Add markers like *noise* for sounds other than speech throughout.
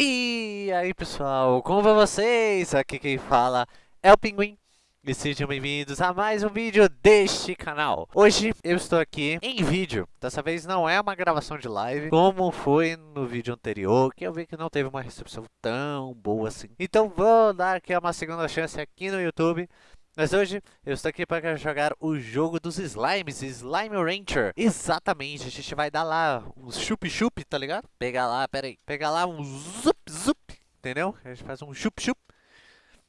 E aí pessoal, como vai vocês? Aqui quem fala é o Pinguim e sejam bem-vindos a mais um vídeo deste canal. Hoje eu estou aqui em vídeo, dessa vez não é uma gravação de live Como foi no vídeo anterior, que eu vi que não teve uma recepção tão boa assim. Então vou dar aqui uma segunda chance aqui no YouTube mas hoje eu estou aqui para jogar o jogo dos slimes, Slime Rancher. Exatamente, a gente vai dar lá um chup-chup, tá ligado? Pegar lá, pera aí, pegar lá um zup-zup, entendeu? A gente faz um chup-chup.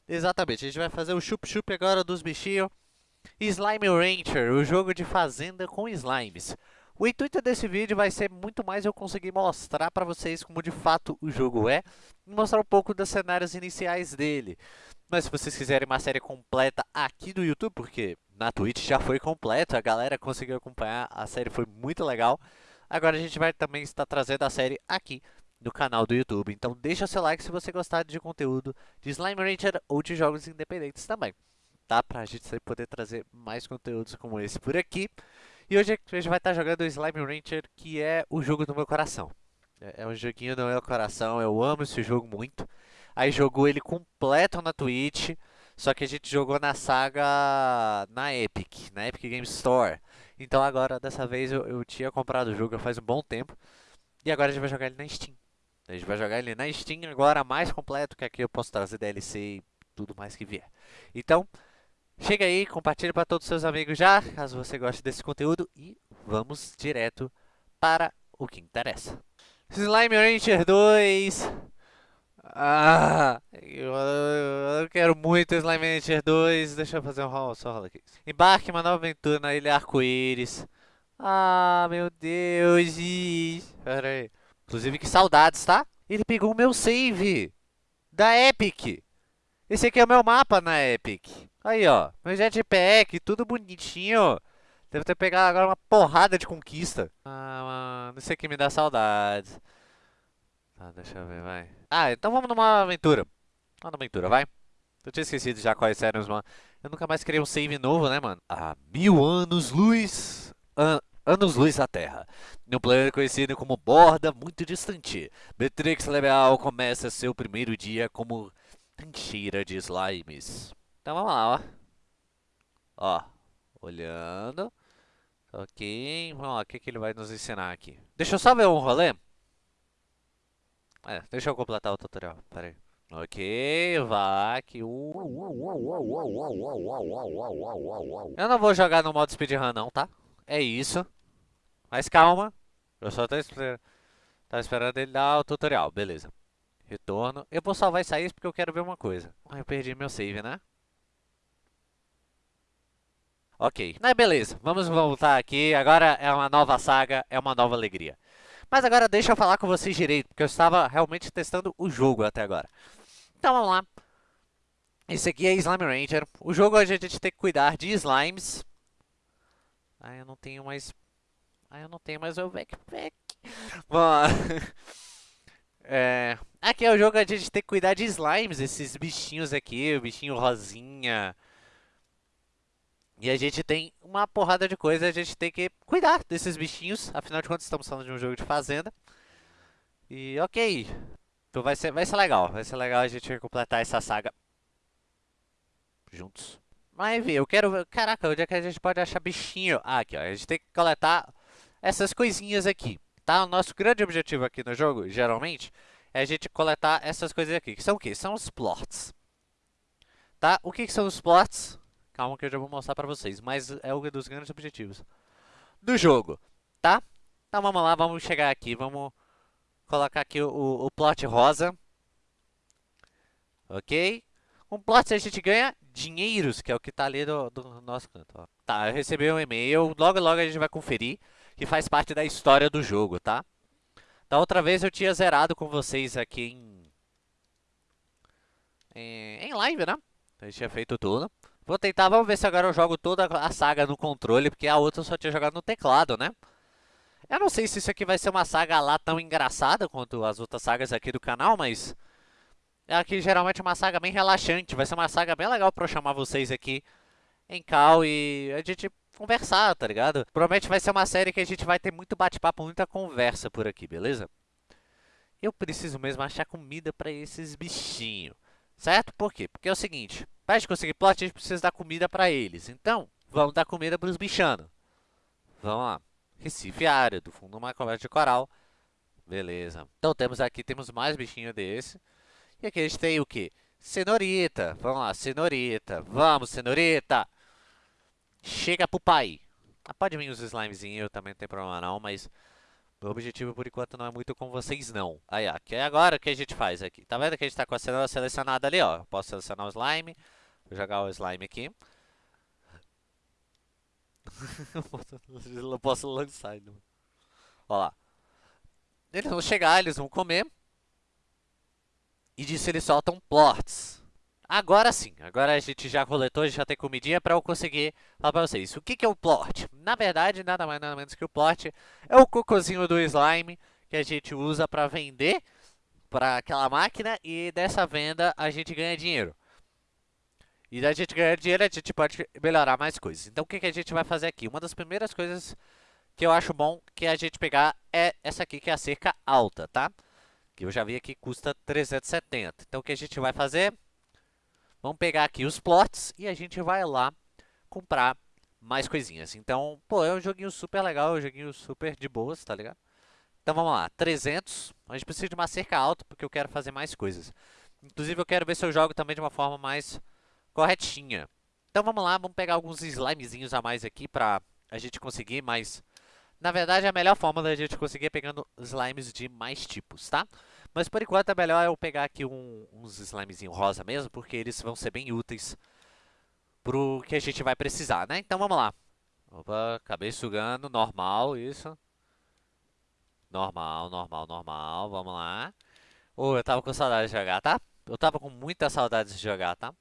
Exatamente, a gente vai fazer o chup-chup agora dos bichinhos. Slime Rancher, o jogo de fazenda com slimes. O intuito desse vídeo vai ser muito mais eu conseguir mostrar para vocês como de fato o jogo é. E mostrar um pouco dos cenários iniciais dele. Mas se vocês quiserem uma série completa aqui do YouTube, porque na Twitch já foi completo, a galera conseguiu acompanhar, a série foi muito legal. Agora a gente vai também estar trazendo a série aqui no canal do YouTube. Então deixa seu like se você gostar de conteúdo de Slime Rancher ou de jogos independentes também. Tá? Pra gente poder trazer mais conteúdos como esse por aqui. E hoje a gente vai estar jogando Slime Rancher, que é o jogo do meu coração. É, é um joguinho do meu coração, eu amo esse jogo muito. Aí jogou ele completo na Twitch. Só que a gente jogou na saga na Epic, na Epic Game Store. Então agora, dessa vez, eu, eu tinha comprado o jogo faz um bom tempo. E agora a gente vai jogar ele na Steam. A gente vai jogar ele na Steam agora mais completo, que aqui eu posso trazer DLC e tudo mais que vier. Então, chega aí, compartilhe para todos os seus amigos já, caso você goste desse conteúdo. E vamos direto para o que interessa. Slime Rancher 2 ah, eu, eu, quero muito Slime Rancher 2. Deixa eu fazer um roll, só rola aqui. Embarque uma nova aventura na Ilha Arco-Íris. Ah, meu Deus. Pera aí. Inclusive, que saudades, tá? Ele pegou o meu save da Epic. Esse aqui é o meu mapa na Epic. Aí, ó. Meu jetpack, tudo bonitinho. Deve ter pegado agora uma porrada de conquista. Ah, mano. Isso aqui me dá saudades. Tá, deixa eu ver, vai. Ah, então vamos numa aventura. Vamos numa aventura, vai. Eu tinha esquecido já quais eram os... Eu nunca mais criei um save novo, né, mano? Há mil anos-luz... An anos-luz da Terra. Um planeta conhecido como Borda muito distante. Beatrix Lebeal começa seu primeiro dia como trincheira de slimes. Então vamos lá, ó. Ó, olhando. Ok, vamos lá, o que, que ele vai nos ensinar aqui? Deixa eu só ver um rolê. É, deixa eu completar o tutorial, pera aí. Ok, VAC. Eu não vou jogar no modo speedrun não, tá? É isso. Mas calma. Eu só tô esperando, tá esperando ele dar o tutorial, beleza. Retorno. Eu vou salvar e sair porque eu quero ver uma coisa. Ah, eu perdi meu save, né? Ok. Mas beleza, vamos voltar aqui. Agora é uma nova saga, é uma nova alegria. Mas agora deixa eu falar com vocês direito, porque eu estava realmente testando o jogo até agora. Então vamos lá. Esse aqui é Slime Ranger. O jogo a gente tem que cuidar de slimes. Ah, eu não tenho mais... Ah, eu não tenho mais o backpack. Bom, *laughs* é... Aqui é o jogo a gente tem que cuidar de slimes, esses bichinhos aqui, o bichinho rosinha... E a gente tem uma porrada de coisa, a gente tem que cuidar desses bichinhos. Afinal de contas, estamos falando de um jogo de fazenda. E ok. Então vai ser, vai ser legal. Vai ser legal a gente completar essa saga juntos. Mas eu quero. Caraca, onde é que a gente pode achar bichinho? Ah, aqui, ó. A gente tem que coletar essas coisinhas aqui. Tá? O nosso grande objetivo aqui no jogo, geralmente, é a gente coletar essas coisas aqui. Que são o quê? São os plots. Tá? O que, que são os plots? Calma que eu já vou mostrar pra vocês, mas é um dos grandes objetivos do jogo, tá? Então vamos lá, vamos chegar aqui, vamos colocar aqui o, o plot rosa. Ok? Com plot a gente ganha dinheiros, que é o que tá ali do, do nosso canto. Ó. Tá, eu recebi um e-mail, logo logo a gente vai conferir, que faz parte da história do jogo, tá? Da outra vez eu tinha zerado com vocês aqui em... Em, em live, né? A gente tinha feito tudo. Vou tentar, vamos ver se agora eu jogo toda a saga no controle, porque a outra eu só tinha jogado no teclado, né? Eu não sei se isso aqui vai ser uma saga lá tão engraçada quanto as outras sagas aqui do canal, mas... Aqui geralmente é uma saga bem relaxante, vai ser uma saga bem legal pra eu chamar vocês aqui em cal e a gente conversar, tá ligado? Provavelmente vai ser uma série que a gente vai ter muito bate-papo, muita conversa por aqui, beleza? eu preciso mesmo achar comida para esses bichinhos. Certo? Por quê? Porque é o seguinte, para a gente conseguir plot, a gente precisa dar comida para eles. Então, vamos dar comida para os bichanos. Vamos lá. Recife árido, fundo uma conversa de coral. Beleza. Então, temos aqui, temos mais bichinho desse. E aqui a gente tem o quê? Cenorita. Vamos lá, cenorita. Vamos, cenorita. Chega pro pai. Ah, pode vir os slimezinhos, também não tem problema não, mas... Meu objetivo, por enquanto, não é muito com vocês, não. Aí, ó, que é agora o que a gente faz aqui. Tá vendo que a gente tá com a cenoura selecionada ali, ó. posso selecionar o slime. Vou jogar o slime aqui. *laughs* não posso lançar ainda. Ó lá. Eles vão chegar, eles vão comer. E disso eles soltam plots. Agora sim, agora a gente já coletou, já tem comidinha para eu conseguir falar para vocês. O que, que é o plot? Na verdade, nada mais nada menos que o plot é o cocôzinho do slime que a gente usa para vender para aquela máquina e dessa venda a gente ganha dinheiro. E da gente ganhar dinheiro, a gente pode melhorar mais coisas. Então, o que, que a gente vai fazer aqui? Uma das primeiras coisas que eu acho bom que a gente pegar é essa aqui, que é a cerca alta, tá? Que eu já vi aqui custa 370. Então, o que a gente vai fazer? Vamos pegar aqui os plots e a gente vai lá comprar mais coisinhas. Então, pô, é um joguinho super legal, é um joguinho super de boas, tá ligado? Então, vamos lá, 300. A gente precisa de uma cerca alta porque eu quero fazer mais coisas. Inclusive, eu quero ver se eu jogo também de uma forma mais corretinha. Então, vamos lá, vamos pegar alguns slimezinhos a mais aqui pra a gente conseguir mais na verdade, a melhor forma da gente conseguir é pegando slimes de mais tipos, tá? Mas por enquanto é melhor eu pegar aqui um, uns slimezinho rosa mesmo, porque eles vão ser bem úteis pro que a gente vai precisar, né? Então vamos lá. Opa, acabei sugando, normal, isso. Normal, normal, normal, vamos lá. Oh, eu tava com saudade de jogar, tá? Eu tava com muita saudade de jogar, tá?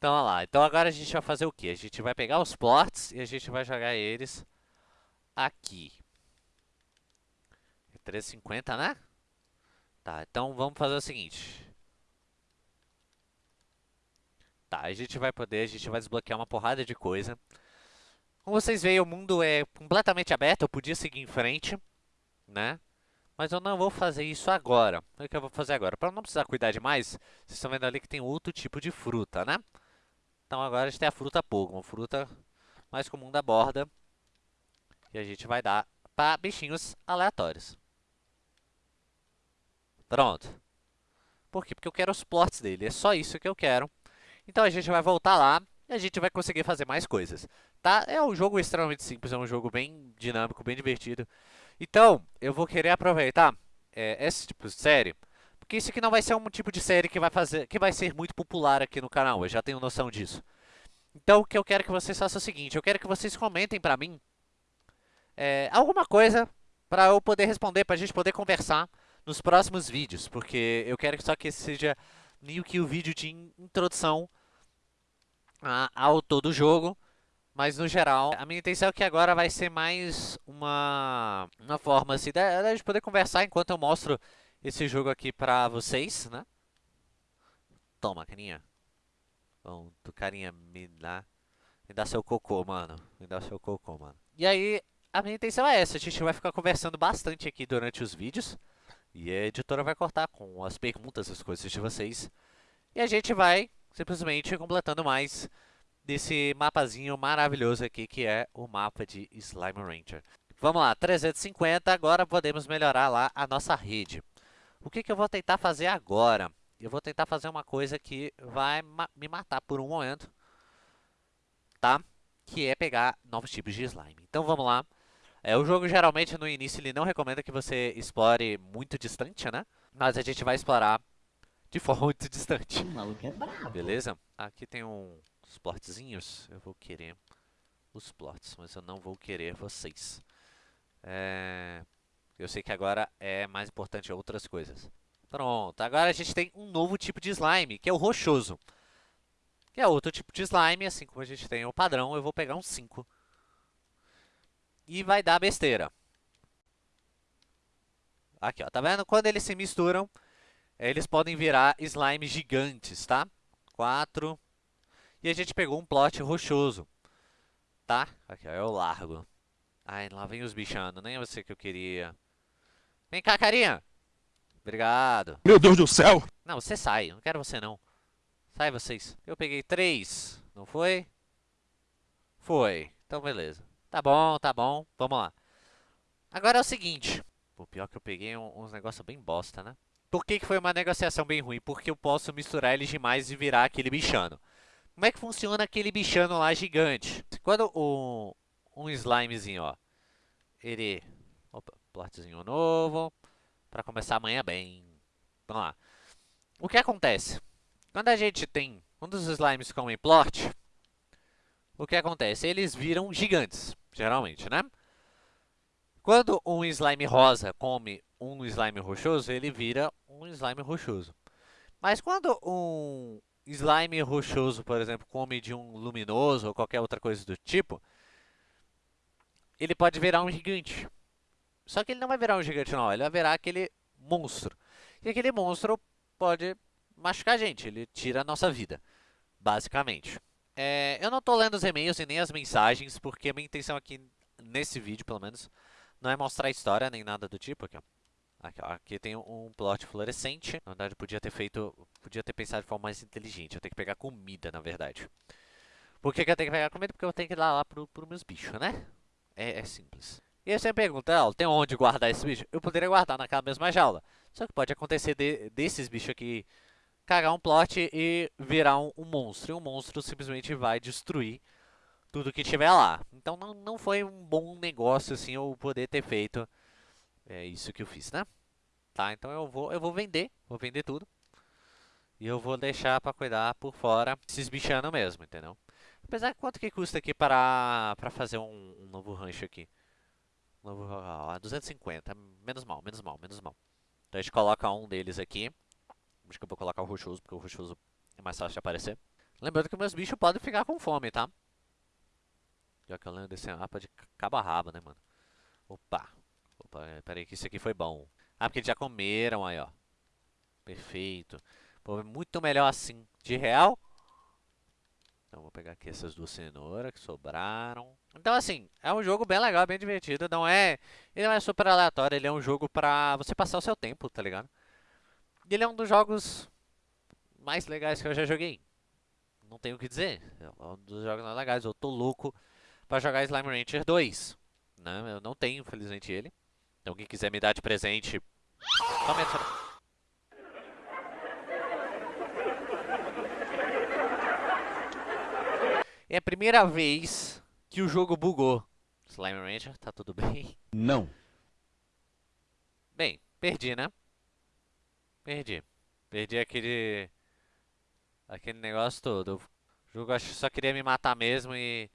Então, olha lá. Então, agora a gente vai fazer o quê? A gente vai pegar os plots e a gente vai jogar eles aqui. 350, né? Tá, então vamos fazer o seguinte. Tá, a gente vai poder, a gente vai desbloquear uma porrada de coisa. Como vocês veem, o mundo é completamente aberto, eu podia seguir em frente, né? Mas eu não vou fazer isso agora. O que eu vou fazer agora? Para não precisar cuidar demais, vocês estão vendo ali que tem outro tipo de fruta, né? Então agora a gente tem a fruta pouco, uma fruta mais comum da borda. E a gente vai dar para bichinhos aleatórios. Pronto. Por quê? Porque eu quero os plots dele. É só isso que eu quero. Então a gente vai voltar lá e a gente vai conseguir fazer mais coisas. Tá? É um jogo extremamente simples, é um jogo bem dinâmico, bem divertido. Então, eu vou querer aproveitar é, esse tipo de série, porque isso aqui não vai ser um tipo de série que vai, fazer, que vai ser muito popular aqui no canal, eu já tenho noção disso. Então, o que eu quero que vocês façam é o seguinte, eu quero que vocês comentem pra mim é, alguma coisa para eu poder responder, para a gente poder conversar nos próximos vídeos, porque eu quero que só que esse seja meio que o vídeo de introdução a, ao todo o jogo, mas no geral, a minha intenção é que agora vai ser mais uma, uma forma assim, da, da gente poder conversar enquanto eu mostro esse jogo aqui pra vocês, né? Toma, carinha. Bom, tu carinha, me dá, me dá seu cocô, mano. Me dá seu cocô, mano. E aí, a minha intenção é essa, a gente vai ficar conversando bastante aqui durante os vídeos. E a editora vai cortar com as perguntas, as coisas de vocês. E a gente vai simplesmente completando mais desse mapazinho maravilhoso aqui, que é o mapa de Slime Ranger. Vamos lá, 350, agora podemos melhorar lá a nossa rede. O que, que eu vou tentar fazer agora? Eu vou tentar fazer uma coisa que vai ma me matar por um momento, tá? Que é pegar novos tipos de slime. Então vamos lá. É, o jogo geralmente no início ele não recomenda que você explore muito distante, né? Mas a gente vai explorar de *laughs* forma muito distante. O maluco é brabo. Beleza? Aqui tem um, uns plotzinhos. Eu vou querer os plots, mas eu não vou querer vocês. É... Eu sei que agora é mais importante outras coisas. Pronto, agora a gente tem um novo tipo de slime, que é o rochoso. Que é outro tipo de slime, assim como a gente tem o padrão, eu vou pegar um 5 e vai dar besteira. Aqui, ó, tá vendo? Quando eles se misturam, eles podem virar slimes gigantes, tá? Quatro. E a gente pegou um plot rochoso, tá? Aqui, ó, eu largo. Ai, lá vem os bichando, nem é você que eu queria. Vem cá, carinha! Obrigado. Meu Deus do céu! Não, você sai. Não quero você, não. Sai vocês. Eu peguei três. Não foi? Foi. Então, beleza. Tá bom, tá bom. Vamos lá. Agora é o seguinte. O pior que eu peguei uns negócios bem bosta, né? Por que, que foi uma negociação bem ruim? Porque eu posso misturar eles demais e virar aquele bichano. Como é que funciona aquele bichano lá gigante? Quando o, um slimezinho, ó, ele... Opa, plotzinho novo. Pra começar amanhã bem. Vamos lá. O que acontece? Quando a gente tem um dos slimes comem plot, o que acontece? Eles viram gigantes, geralmente, né? Quando um slime rosa come um slime rochoso, ele vira um slime rochoso. Mas quando um slime rochoso, por exemplo, come de um luminoso ou qualquer outra coisa do tipo, ele pode virar um gigante. Só que ele não vai virar um gigante não, ele vai virar aquele monstro. E aquele monstro pode machucar a gente, ele tira a nossa vida, basicamente. É, eu não estou lendo os e-mails e nem as mensagens, porque a minha intenção aqui, nesse vídeo pelo menos, não é mostrar a história nem nada do tipo. Aqui, ó. Aqui, ó, aqui tem um plot fluorescente. Na verdade, podia ter feito, podia ter pensado de forma mais inteligente. Eu tenho que pegar comida, na verdade. Por que, que eu tenho que pegar comida? Porque eu tenho que ir lá, lá pro, pro meus bichos, né? É, é simples. E aí você me pergunta, oh, tem onde guardar esse bicho? Eu poderia guardar naquela mesma jaula. Só que pode acontecer de, desses bichos aqui cagar um plot e virar um, um monstro. E um monstro simplesmente vai destruir tudo que tiver lá. Então não, não foi um bom negócio assim eu poder ter feito é isso que eu fiz, né? Tá, então eu vou, eu vou vender, vou vender tudo. E eu vou deixar para cuidar por fora esses bichanos mesmo, entendeu? Apesar de quanto que custa aqui para, para fazer um, um novo rancho aqui? Novo, ó, 250, menos mal, menos mal, menos mal. Então a gente coloca um deles aqui. Acho que eu vou colocar o rochoso, porque o rochoso é mais fácil de aparecer. Lembrando que meus bichos podem ficar com fome, tá? Já que eu lembro desse mapa de cabo a rabo, né, mano? Opa. Opa, é, pera aí que isso aqui foi bom. Ah, porque eles já comeram aí, ó. Perfeito. Pô, é muito melhor assim. De real? Então, vou pegar aqui essas duas cenouras que sobraram. Então, assim, é um jogo bem legal, bem divertido. Não é... Ele não é super aleatório, ele é um jogo pra você passar o seu tempo, tá ligado? E ele é um dos jogos mais legais que eu já joguei. Não tenho o que dizer. É um dos jogos mais legais. Eu tô louco pra jogar Slime Rancher 2. Né? Eu não tenho, infelizmente, ele. Então, quem quiser me dar de presente... Comenta. É a primeira vez que o jogo bugou. Slime Rancher, tá tudo bem? Não. Bem, perdi, né? Perdi. Perdi aquele... Aquele negócio todo. O jogo acho que só queria me matar mesmo e...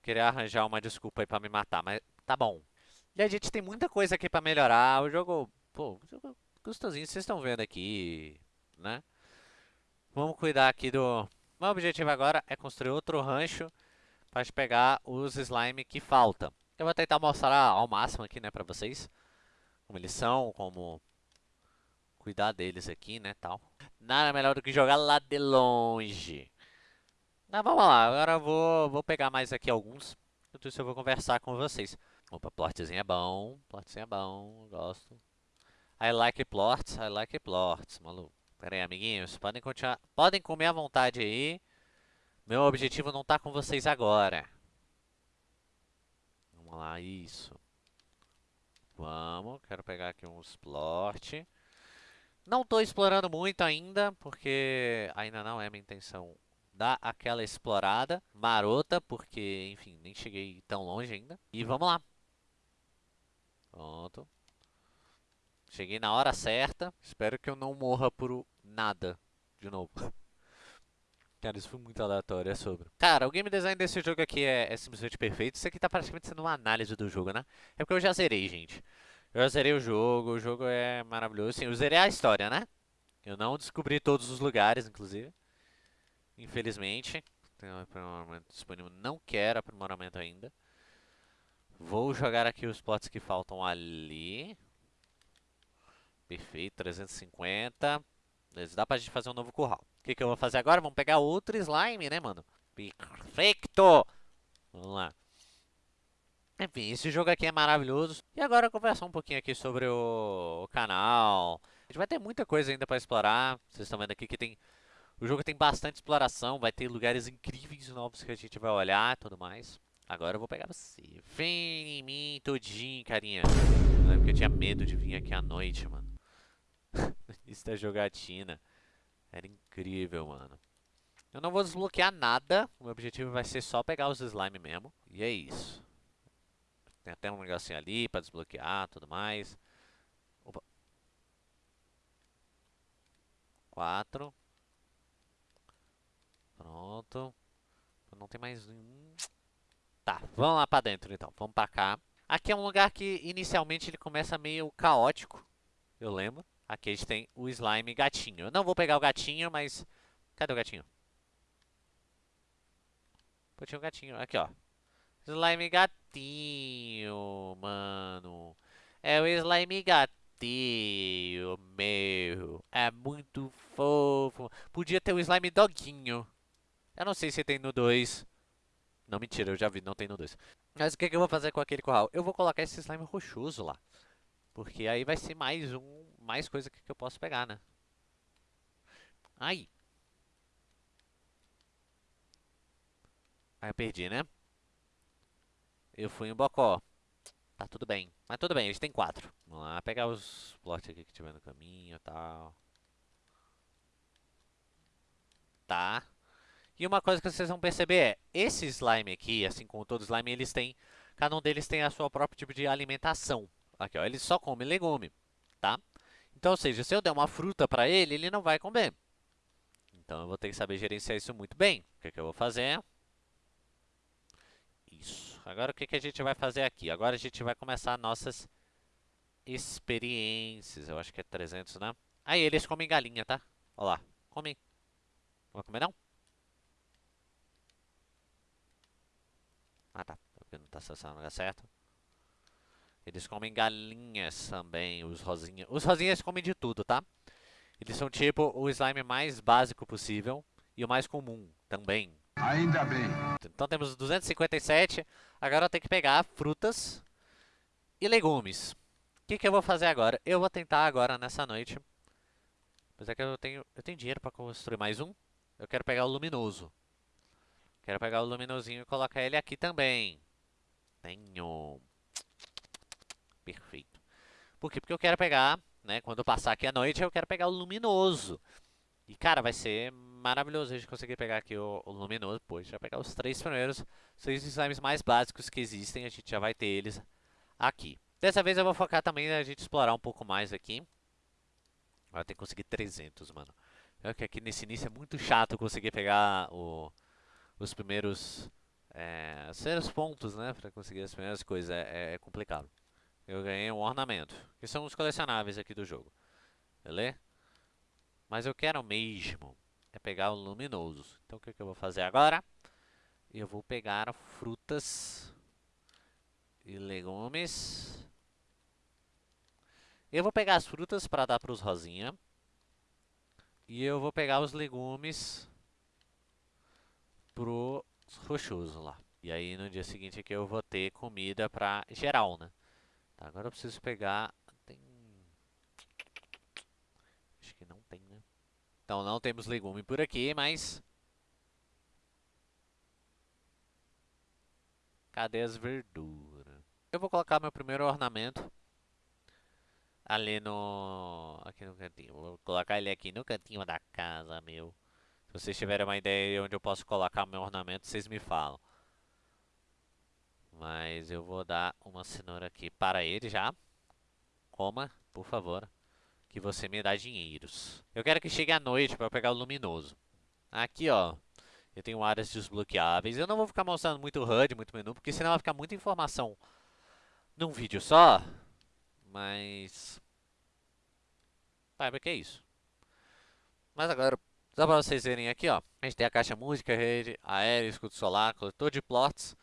Queria arranjar uma desculpa aí pra me matar, mas tá bom. E a gente tem muita coisa aqui pra melhorar. O jogo... Pô, o jogo gostosinho, vocês estão vendo aqui, né? Vamos cuidar aqui do... Meu objetivo agora é construir outro rancho para pegar os slime que faltam. Eu vou tentar mostrar ao máximo aqui, né, pra vocês. Como eles são, como cuidar deles aqui, né, tal. Nada melhor do que jogar lá de longe. Mas vamos lá, agora eu vou, vou pegar mais aqui alguns. Enquanto isso eu vou conversar com vocês. Opa, plotzinho é bom, plotzinho é bom, gosto. I like plots, I like plots, maluco. Pera aí, amiguinhos, podem continuar, podem comer à vontade aí. Meu objetivo não tá com vocês agora. Vamos lá, isso. Vamos, quero pegar aqui uns plot. Não estou explorando muito ainda, porque ainda não é minha intenção dar aquela explorada marota, porque, enfim, nem cheguei tão longe ainda. E vamos lá. Pronto. Cheguei na hora certa. Espero que eu não morra por nada de novo. Cara, isso foi muito aleatório, é sobre. Cara, o game design desse jogo aqui é, é simplesmente perfeito. Isso aqui tá praticamente sendo uma análise do jogo, né? É porque eu já zerei, gente. Eu já zerei o jogo, o jogo é maravilhoso. Sim, eu zerei a história, né? Eu não descobri todos os lugares, inclusive. Infelizmente. Tem um aprimoramento disponível. Não quero aprimoramento ainda. Vou jogar aqui os plots que faltam ali. Perfeito, 350. Dá pra gente fazer um novo curral. O que, que eu vou fazer agora? Vamos pegar outro slime, né, mano? Perfeito! Vamos lá. Enfim, esse jogo aqui é maravilhoso. E agora conversar um pouquinho aqui sobre o, o canal. A gente vai ter muita coisa ainda para explorar. Vocês estão vendo aqui que tem... O jogo tem bastante exploração, vai ter lugares incríveis novos que a gente vai olhar e tudo mais. Agora eu vou pegar você. Vem em mim todinho, carinha. Eu lembro que eu tinha medo de vir aqui à noite, mano. Isso da jogatina. Era incrível, mano. Eu não vou desbloquear nada. O meu objetivo vai ser só pegar os slime mesmo. E é isso. Tem até um negocinho ali pra desbloquear tudo mais. Opa. Quatro. Pronto. Não tem mais um. Tá, vamos lá pra dentro então. Vamos pra cá. Aqui é um lugar que inicialmente ele começa meio caótico. Eu lembro. Aqui a gente tem o slime gatinho. Eu não vou pegar o gatinho, mas... Cadê o gatinho? Pô, tinha um gatinho. Aqui, ó. Slime gatinho, mano. É o slime gatinho, meu. É muito fofo. Podia ter o slime doguinho. Eu não sei se tem no 2. Não, mentira, eu já vi, não tem no 2. Mas o que, que eu vou fazer com aquele curral? Eu vou colocar esse slime rochoso lá. Porque aí vai ser mais um, mais coisa que, eu posso pegar, né? Aí. Aí eu perdi, né? Eu fui em Bocó. Tá tudo bem. Mas tudo bem, gente tem quatro. Vamos lá, pegar os plots aqui que tiver no caminho e tal. Tá. E uma coisa que vocês vão perceber é, esse slime aqui, assim como todo slime, eles têm, cada um deles tem a sua própria tipo de alimentação. Aqui, ó, ele só come legume, tá? Então, ou seja, se eu der uma fruta para ele, ele não vai comer. Então, eu vou ter que saber gerenciar isso muito bem. O que, que eu vou fazer? Isso. Agora, o que, que a gente vai fazer aqui? Agora, a gente vai começar nossas experiências. Eu acho que é 300, né? Aí, eles comem galinha, tá? Olha lá. Comem. Não vai comer, não? Ah, tá. Porque não tá acessando o lugar certo. Eles comem galinhas também, os rosinhas. Os rosinhas comem de tudo, tá? Eles são tipo o slime mais básico possível e o mais comum também. Ainda bem. Então temos 257. Agora eu tenho que pegar frutas e legumes. O que, que eu vou fazer agora? Eu vou tentar agora nessa noite. Mas é que eu tenho, eu tenho dinheiro para construir mais um. Eu quero pegar o luminoso. Quero pegar o luminosinho e colocar ele aqui também. Tenho. Perfeito. Por quê? Porque eu quero pegar, né? Quando eu passar aqui à noite, eu quero pegar o luminoso. E, cara, vai ser maravilhoso a gente conseguir pegar aqui o, o luminoso. Pô, a gente vai pegar os três primeiros, seis slimes mais básicos que existem. A gente já vai ter eles aqui. Dessa vez eu vou focar também a gente explorar um pouco mais aqui. Agora tem que conseguir 300, mano. É que aqui nesse início é muito chato conseguir pegar o os primeiros é, os pontos, né, para conseguir as primeiras coisas, é, é, complicado. Eu ganhei um ornamento, que são os colecionáveis aqui do jogo, beleza? Mas eu quero mesmo é pegar o luminoso. Então o que, que eu vou fazer agora? Eu vou pegar frutas e legumes. Eu vou pegar as frutas para dar para os rosinha. E eu vou pegar os legumes pro rochoso lá. E aí no dia seguinte aqui eu vou ter comida pra geral, né? Tá, agora eu preciso pegar... Tem... Acho que não tem, né? Então não temos legume por aqui, mas... Cadê as verduras? Eu vou colocar meu primeiro ornamento ali no... aqui no cantinho. Vou colocar ele aqui no cantinho da casa, meu. Se vocês tiverem uma ideia de onde eu posso colocar meu ornamento, vocês me falam. Mas eu vou dar uma cenoura aqui para ele já. Coma, por favor, que você me dá dinheiros. Eu quero que chegue à noite para pegar o luminoso. Aqui, ó, eu tenho áreas desbloqueáveis. Eu não vou ficar mostrando muito HUD, muito menu, porque senão vai ficar muita informação num vídeo só. Mas... Saiba que é isso. Mas agora, só para vocês verem aqui, ó. A gente tem a caixa música, rede, aéreo, escudo solar, coletor de plots.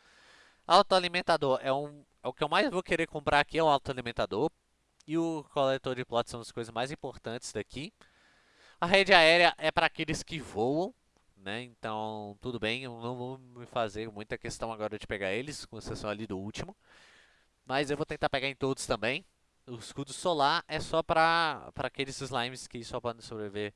Autoalimentador é, um, é o que eu mais vou querer comprar aqui, é o autoalimentador. E o coletor de plots são as coisas mais importantes daqui. A rede aérea é para aqueles que voam, né? Então, tudo bem, eu não vou me fazer muita questão agora de pegar eles, com exceção ali do último. Mas eu vou tentar pegar em todos também. O escudo solar é só para aqueles slimes que só podem sobreviver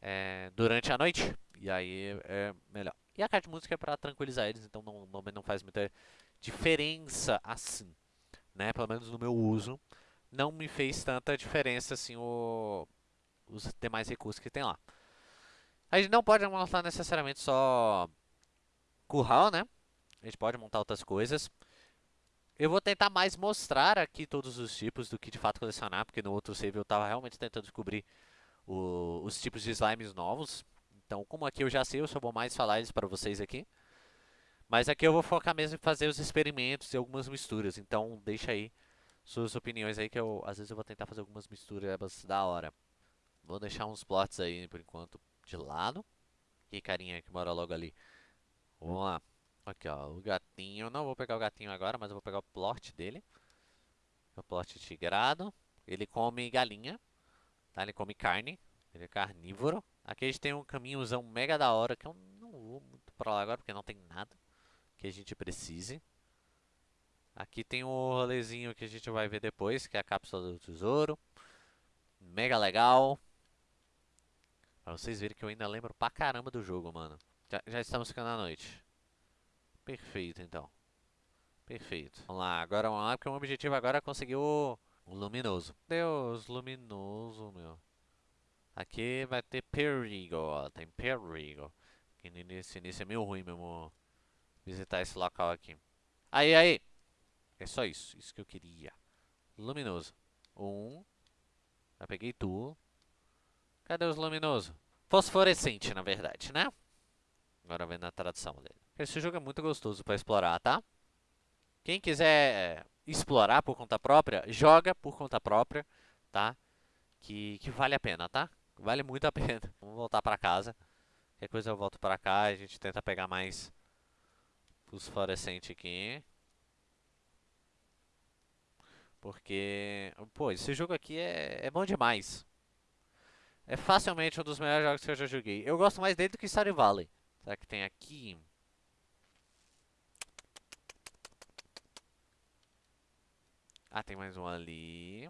é, durante a noite. E aí é melhor. E a carta de música é para tranquilizar eles, então não, não, não faz muita diferença assim. Né? Pelo menos no meu uso. Não me fez tanta diferença assim o, os demais recursos que tem lá. A gente não pode montar necessariamente só curral, né? A gente pode montar outras coisas. Eu vou tentar mais mostrar aqui todos os tipos do que de fato colecionar, porque no outro save eu estava realmente tentando descobrir o, os tipos de slimes novos. Então, como aqui eu já sei, eu só vou mais falar eles para vocês aqui. Mas aqui eu vou focar mesmo em fazer os experimentos e algumas misturas. Então, deixa aí suas opiniões aí, que eu, às vezes eu vou tentar fazer algumas misturas da hora. Vou deixar uns plots aí, por enquanto, de lado. E carinha que mora logo ali. Vamos lá. Aqui, ó, o gatinho. Não vou pegar o gatinho agora, mas eu vou pegar o plot dele. O plot tigrado. Ele come galinha, tá? Ele come carne. Ele é carnívoro. Aqui a gente tem um caminhozão mega da hora, que eu não vou muito pra lá agora, porque não tem nada que a gente precise. Aqui tem o rolezinho que a gente vai ver depois, que é a cápsula do tesouro. Mega legal. Pra vocês verem que eu ainda lembro pra caramba do jogo, mano. Já, já estamos ficando à noite. Perfeito, então. Perfeito. Vamos lá, agora vamos lá, porque o objetivo agora é conseguir o, o luminoso. Deus, luminoso, meu. Aqui vai ter perigo, ó. Tem perigo. Que nesse início é meio ruim mesmo visitar esse local aqui. Aí, aí. É só isso. Isso que eu queria. Luminoso. Um. Já peguei tu. Cadê os luminosos? Fosforescente, na verdade, né? Agora vendo a tradução dele. Esse jogo é muito gostoso para explorar, tá? Quem quiser explorar por conta própria, joga por conta própria, tá? Que, que vale a pena, tá? Vale muito a pena. *laughs* Vamos voltar para casa. Qualquer coisa eu volto para cá a gente tenta pegar mais fosforescente aqui. Porque, pô, esse jogo aqui é, é bom demais. É facilmente um dos melhores jogos que eu já joguei. Eu gosto mais dele do que Stardew Valley. Será que tem aqui? Ah, tem mais um ali.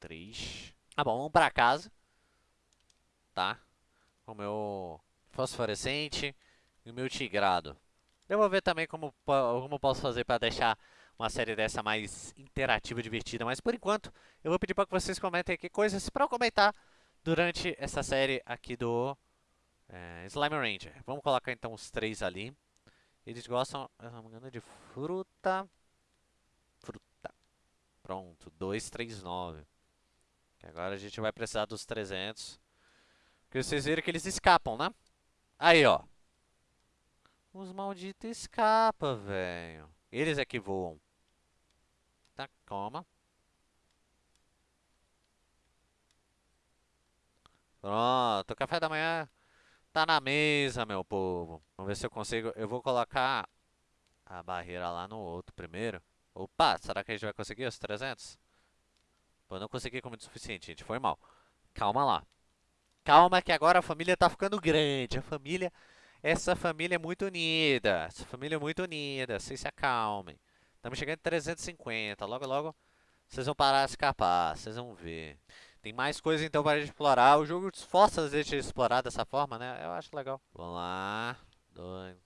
Três. Ah, bom, vamos pra casa. Tá? Com o meu fosforescente e o meu tigrado. Eu vou ver também como, como posso fazer para deixar uma série dessa mais interativa, divertida. Mas por enquanto, eu vou pedir para que vocês comentem aqui coisas para comentar durante essa série aqui do é, Slime Ranger. Vamos colocar então os três ali. Eles gostam, não me de fruta. Fruta. Pronto, 239. Agora a gente vai precisar dos 300. Porque vocês viram que eles escapam, né? Aí, ó. Os malditos escapam, velho. Eles é que voam. Tá, calma. Pronto, o café da manhã tá na mesa, meu povo. Vamos ver se eu consigo. Eu vou colocar a barreira lá no outro primeiro. Opa, será que a gente vai conseguir os 300? Pô, não consegui como o suficiente, gente. Foi mal. Calma lá. Calma que agora a família tá ficando grande. A família... Essa família é muito unida. Essa família é muito unida. Vocês se acalmem. Estamos chegando em 350. Logo, logo, vocês vão parar de escapar. Vocês vão ver. Tem mais coisa então para explorar. O jogo força a gente a explorar dessa forma, né? Eu acho legal. Vamos lá. Dois.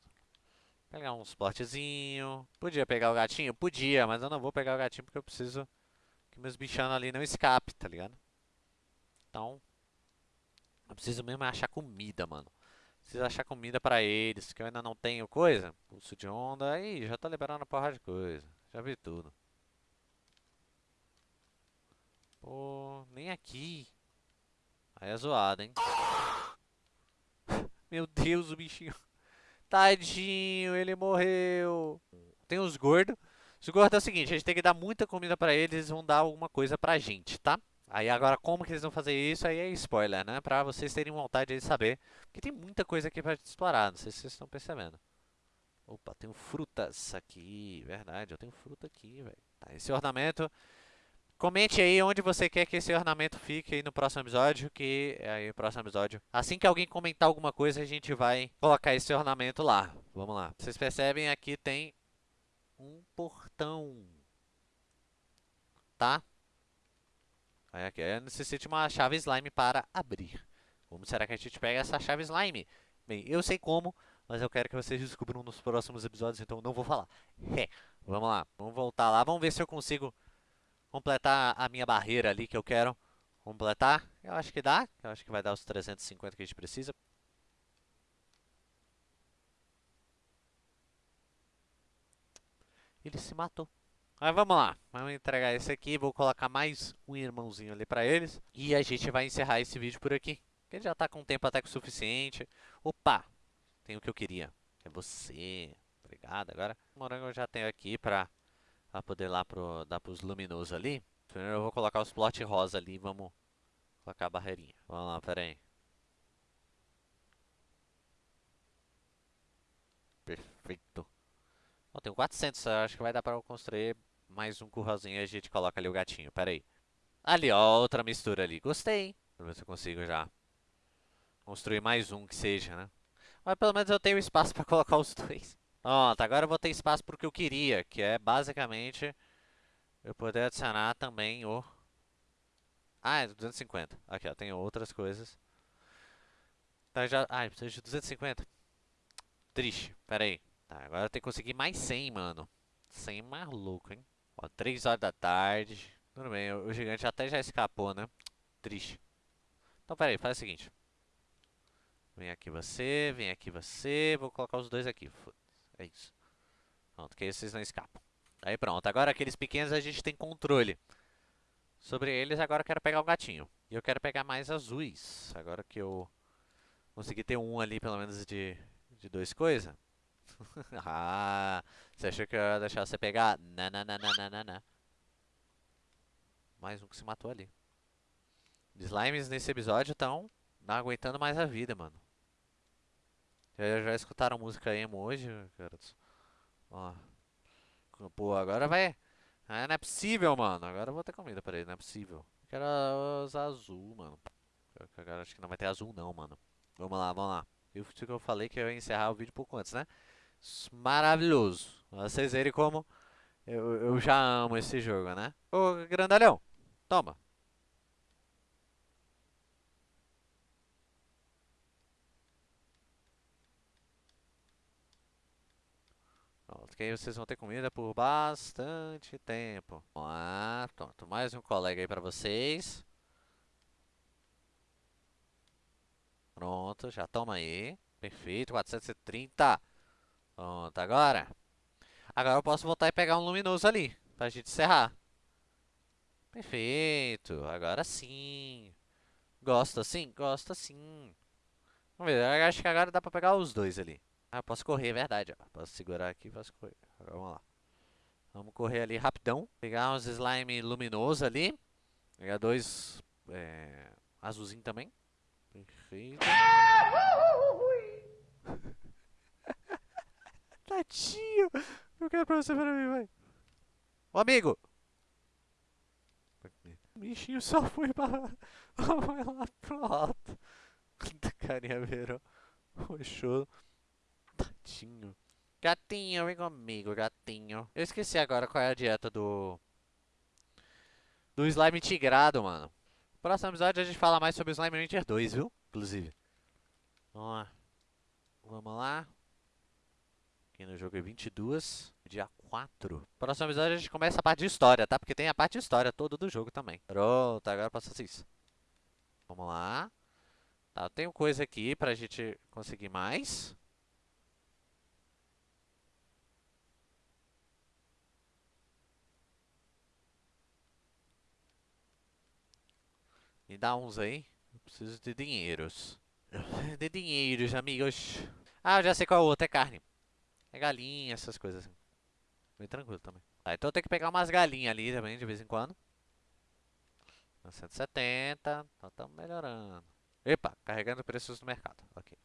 Pegar um suportezinho. Podia pegar o gatinho? Podia, mas eu não vou pegar o gatinho porque eu preciso que meus bichanos ali não escapem, tá ligado? Então, eu preciso mesmo achar comida, mano. Preciso achar comida pra eles, que eu ainda não tenho coisa. Pulso de onda, aí já tá liberando porra de coisa. Já vi tudo. Pô, nem aqui. Aí é zoado, hein? *laughs* Meu Deus, o bichinho. Tadinho, ele morreu. Tem os gordos. Os gordos é o seguinte, a gente tem que dar muita comida pra eles, eles vão dar alguma coisa pra gente, tá? Aí agora como que eles vão fazer isso, aí é spoiler, né? Pra vocês terem vontade de saber. Porque tem muita coisa aqui pra explorar, não sei se vocês estão percebendo. Opa, tenho frutas aqui, verdade, eu tenho fruta aqui, velho. Tá, esse ornamento Comente aí onde você quer que esse ornamento fique aí no próximo episódio, que é aí o próximo episódio. Assim que alguém comentar alguma coisa, a gente vai colocar esse ornamento lá. Vamos lá. Vocês percebem aqui tem um portão. Tá? Aí aqui, necessita uma chave slime para abrir. Como será que a gente pega essa chave slime? Bem, eu sei como, mas eu quero que vocês descubram nos próximos episódios, então não vou falar. É, vamos lá, vamos voltar lá, vamos ver se eu consigo completar a minha barreira ali que eu quero completar. Eu acho que dá, eu acho que vai dar os 350 que a gente precisa. Ele se matou. Mas vamos lá, vamos entregar esse aqui, vou colocar mais um irmãozinho ali pra eles. E a gente vai encerrar esse vídeo por aqui. Ele já tá com tempo até que o suficiente. Opa, tem o que eu queria. É você. Obrigado. Agora, o morango eu já tenho aqui pra, pra poder lá pro, dar pros luminosos ali. Primeiro eu vou colocar os plot rosa ali vamos colocar a barreirinha. Vamos lá, pera aí. Perfeito. Bom, tenho 400, acho que vai dar pra eu construir mais um curralzinho e a gente coloca ali o gatinho. Pera aí. Ali, ó, outra mistura ali. Gostei. Vamos ver se eu consigo já construir mais um que seja, né? Mas pelo menos eu tenho espaço para colocar os dois. Pronto, agora eu vou ter espaço para o que eu queria, que é basicamente eu poder adicionar também o... Ah, é 250. Aqui, ó, tem outras coisas. Então já... Ah, precisa de 250. Triste, pera aí. Tá, agora tenho que conseguir mais 100, mano. 100 maluco, hein? Ó, 3 horas da tarde. Tudo bem, o, gigante até já escapou, né? Triste. Então, pera aí, faz o seguinte. Vem aqui você, vem aqui você. Vou colocar os dois aqui. É isso. Pronto, que aí vocês não escapam. Aí pronto. Agora aqueles pequenos a gente tem controle. Sobre eles, agora eu quero pegar o gatinho. E eu quero pegar mais azuis. Agora que eu consegui ter um ali, pelo menos, de, de dois coisas. *laughs* ah, você achou que eu ia deixar você pegar? Não, não, não, não, não, não. Mais um que se matou ali. Slimes nesse episódio estão não aguentando mais a vida, mano. Já, já escutaram música emo hoje, garotos? Ó. Pô, agora vai... Ah, não é possível, mano. Agora eu vou ter comida pra ele, não é possível. Quero usar azul, mano. Agora acho que não vai ter azul não, mano. Vamos lá, vamos lá. Eu que eu falei que eu ia encerrar o vídeo pouco antes, né? Maravilhoso. Vocês verem como eu, eu já amo esse jogo, né? Ô, grandalhão, toma. Pronto, que aí vocês vão ter comida por bastante tempo. Lá, pronto, mais um colega aí pra vocês. Pronto, já toma aí. Perfeito, 430. Pronto, agora. Agora eu posso voltar e pegar um luminoso ali, pra gente encerrar. Perfeito, agora sim. Gosta sim? Gosta sim. Vamos ver, eu acho que agora dá pra pegar os dois ali. Ah, posso correr, é verdade. Ó. Posso segurar aqui, posso correr. Agora, vamos lá. Vamos correr ali rapidão. Pegar uns slime luminoso ali. Pegar dois é, azulzinho também. Perfeito. Tadinho. Eu quero pra você para mim, vai. Ô, amigo. O bichinho só foi para... Vai *laughs* lá pro alto. Carinha virou. Roxou. Gatinho. Gatinho, vem comigo, gatinho. Eu esqueci agora qual é a dieta do... Do slime tigrado, mano. Próximo episódio a gente fala mais sobre o Slime Rancher 2, viu? Inclusive. Vamos lá. Vamos lá. Aqui no jogo é 22, dia 4. Próximo episódio a gente começa a parte de história, tá? Porque tem a parte de história toda do jogo também. Pronto, agora passa isso. Vamos lá. Tá, tenho coisa aqui pra gente conseguir mais. Me dá uns aí. Eu preciso de dinheiros. *laughs* De dinheiros, amigos. Ah, eu já sei qual é o outro. É carne. É galinha, essas coisas assim. Bem tranquilo também. Ah, então eu tenho que pegar umas galinhas ali também, de vez em quando. 170. Então estamos melhorando. Epa, carregando preços no mercado. Ok.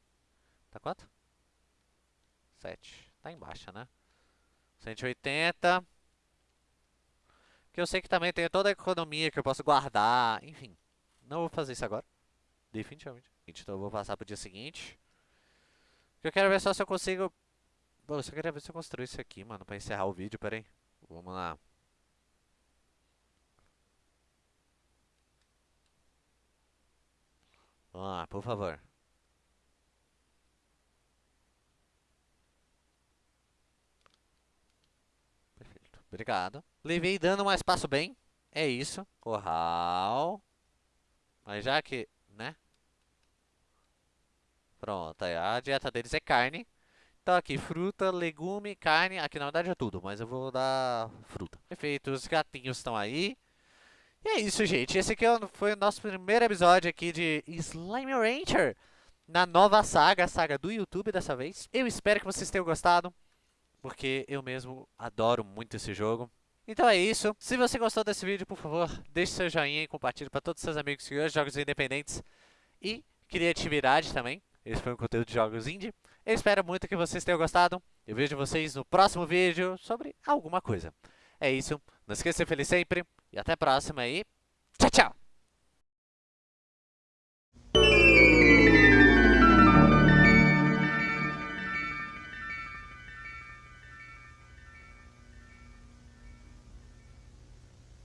Tá quanto? 7. Tá embaixo, né? 180. Que eu sei que também tem toda a economia que eu posso guardar, enfim. Não vou fazer isso agora. Definitivamente. Então eu vou passar pro dia seguinte. Eu quero ver só se eu consigo... Bom, eu só queria ver se eu construo isso aqui, mano, pra encerrar o vídeo, pera aí. Vamos lá. Vamos lá, por favor. Perfeito. Obrigado. Levei dano, mas passo bem. É isso. Corral. Mas já que, né? Pronto, aí a dieta deles é carne. Então aqui, fruta, legume, carne. Aqui na verdade é tudo, mas eu vou dar fruta. Perfeito, os gatinhos estão aí. E é isso, gente. Esse aqui é foi o nosso primeiro episódio aqui de Slime Rancher. Na nova saga, a saga do YouTube dessa vez. Eu espero que vocês tenham gostado. Porque eu mesmo adoro muito esse jogo. Então é isso. Se você gostou desse vídeo, por favor, deixe seu joinha e compartilhe para todos os seus amigos que de jogos independentes e criatividade também. Esse foi um conteúdo de jogos indie. Eu espero muito que vocês tenham gostado. Eu vejo vocês no próximo vídeo sobre alguma coisa. É isso. Não esqueça de ser feliz sempre. E até a próxima e tchau, tchau!